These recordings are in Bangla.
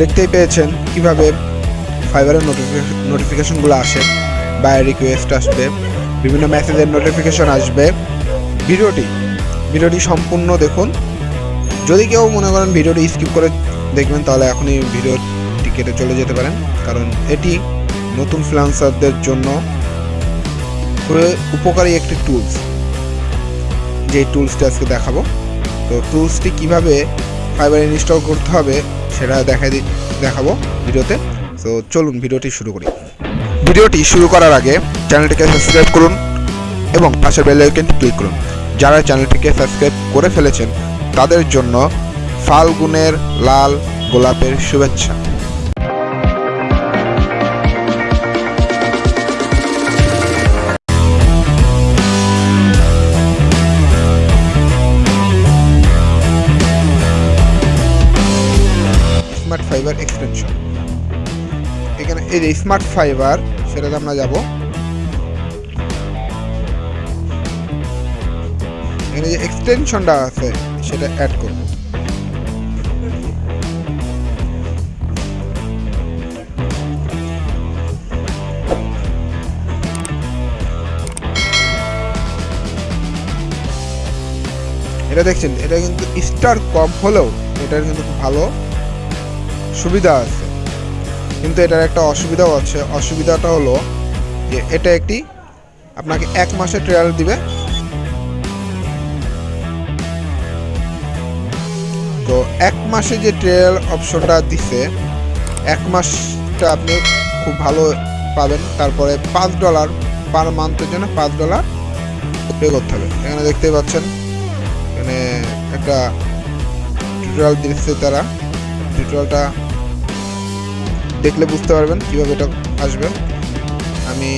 দেখতেই পেয়েছেন কীভাবে ফাইবারের নোটিফিকেশনগুলো আসে বাই রিকোয়েস্ট আসবে বিভিন্ন মেসেজের নোটিফিকেশন আসবে। ভিডিওটি ভিডিওটি সম্পূর্ণ দেখুন। যদি কেউ মনে করেন ভিডিওটি স্কিপ করে দেখবেন, তাহলে এখনই ভিডিওটি কেটে চলে যেতে পারেন। কারণ এটি নতুন ফ্রিলান্সারদের জন্য উপকারী একটি টুলস যে টুলসটি আজকে দেখাবো। তো টুলসটি কীভাবে ফাইবার ইনস্টল করতে হবে, সেটা দেখা দি দেখাবো ভিডিওতে। তো চলুন ভিডিওটি শুরু করি। ভিডিওটি শুরু করার আগে চ্যানেলটিকে সাবস্ক্রাইব করুন এবং পাশের বেল আইকনটি ক্লিক করুন। যারা চ্যানেলটিকে সাবস্ক্রাইব করে ফেলেছেন, তাদের জন্য ফাল্গুনের লাল গোলাপের শুভেচ্ছা। Smart fibre extension. এখানে এই যে স্মার্ট ফাইবার, সেটাতে আমরা যাব। এখানে যে এক্সটেনশনটা আছে, সেটা অ্যাড করব। এটা দেখছেন, এটা কিন্তু স্টার কম হলেও এটার কিন্তু খুব ভালো সুবিধা আছে। কিন্তু এটার একটা অসুবিধাও আছে। অসুবিধাটা হলো যে এটা একটি আপনাকে এক মাসের ট্রায়াল দিবে। তো এক মাসে যে ট্রায়াল অপশনটা দিছে, এক মাসটা আপনি খুব ভালো পাবেন। তারপরে পাঁচ ডলার পার মান্থের জন্য পাঁচ ডলার পে করতে হবে। এখানে দেখতেই পাচ্ছেন, এখানে একটা টিউটোরিয়াল দিচ্ছে তারা। টিউটোরিয়ালটা দেখলে বুঝতে পারবেন কীভাবে এটা আসবে। আমি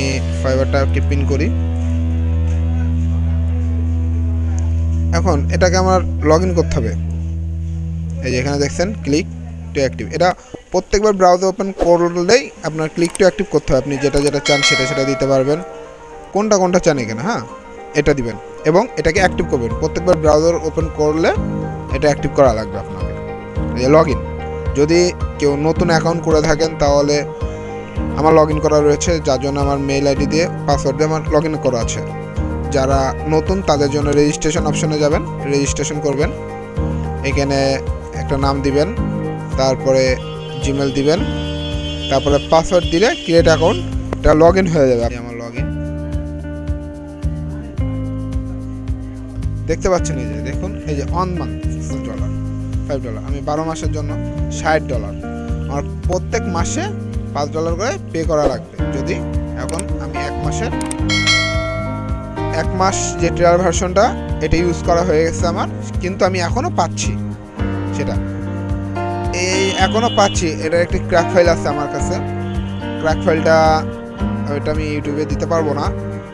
ফাইবারটা পিন করি। এখন এটাকে আমার লগ করতে হবে। এই যে এখানে দেখছেন ক্লিক টু অ্যাক্টিভ এটা প্রত্যেকবার ব্রাউজার ওপেন করলেই আপনার ক্লিক টু অ্যাক্টিভ করতে হবে আপনি যেটা যেটা চান সেটা সেটা দিতে পারবেন। কোনটা কোনটা চান এখানে হ্যাঁ? এটা দিবেন এবং এটাকে অ্যাক্টিভ করবেন। প্রত্যেকবার ব্রাউজার ওপেন করলে এটা অ্যাক্টিভ করা লাগবে আপনাকে। লগ ইন যদি কেউ নতুন অ্যাকাউন্ট করে থাকেন, তাহলে আমার লগ ইন করা রয়েছে। যার জন্য আমার মেইল আইডি দিয়ে পাসওয়ার্ড দিয়ে আমার লগ ইন করা আছে। যারা নতুন, তাদের জন্য রেজিস্ট্রেশন অপশনে যাবেন। রেজিস্ট্রেশন করবেন। এখানে একটা নাম দিবেন, তারপরে জিমেল দিবেন, তারপরে পাসওয়ার্ড দিলে ক্রিয়েট অ্যাকাউন্ট এটা লগ ইন হয়ে যাবে। আমার লগ দেখতে পাচ্ছেন এই যে, দেখুন, এই যে on month dollar five dollar আমি বারো মাসের জন্য ষাট ডলার আমার প্রত্যেক মাসে পাঁচ ডলার করে পে করা লাগবে। যদি এখন আমি এক মাসের, এক মাস যে ট্রায়াল ভার্সনটা এটা ইউজ করা হয়ে গেছে আমার, কিন্তু আমি এখনও পাচ্ছি। সেটা। এই এখনও পাচ্ছি। এটার একটি ক্র্যাক ফাইল আছে আমার কাছে। ক্র্যাক ফাইলটা ওইটা আমি ইউটিউবে দিতে পারব না।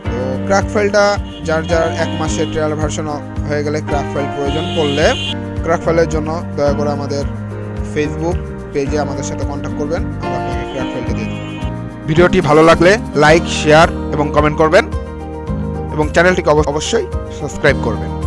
তো ক্র্যাক ফাইলটা যার যার এক মাসের ট্রায়াল ভার্সন হয়ে গেলে ক্র্যাক ফাইল প্রয়োজন পড়লে ক্র্যাক ফাইলের জন্য দয়া করে আমাদের ফেসবুক পেজে আমাদের সাথে কন্ট্যাক্ট করবেন। আমরা আপনাকে ক্র্যাক ফাইলটা দিয়ে ভিডিওটি ভালো লাগলে লাইক শেয়ার এবং কমেন্ট করবেন। এবং চ্যানেলটিকে অব- অবশ্যই সাবস্ক্রাইব করবেন।